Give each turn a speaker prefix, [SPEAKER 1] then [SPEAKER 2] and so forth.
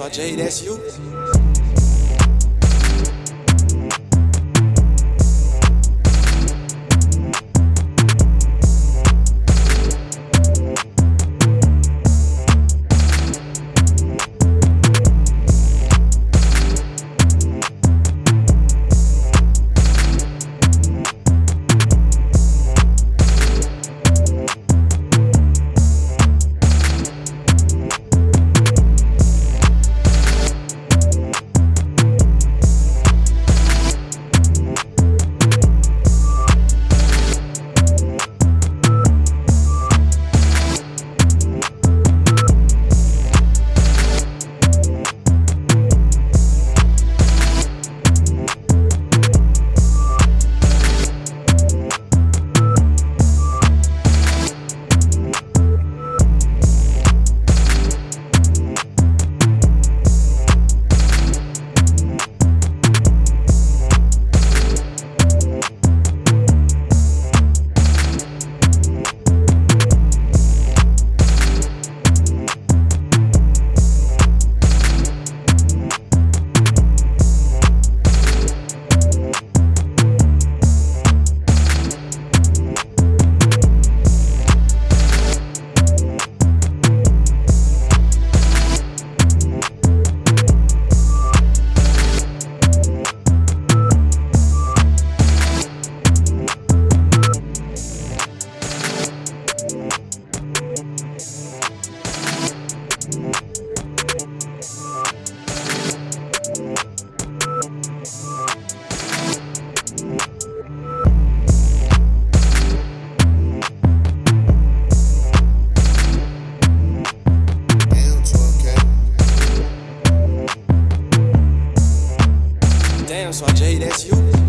[SPEAKER 1] much. I hate. so Jay, that's you.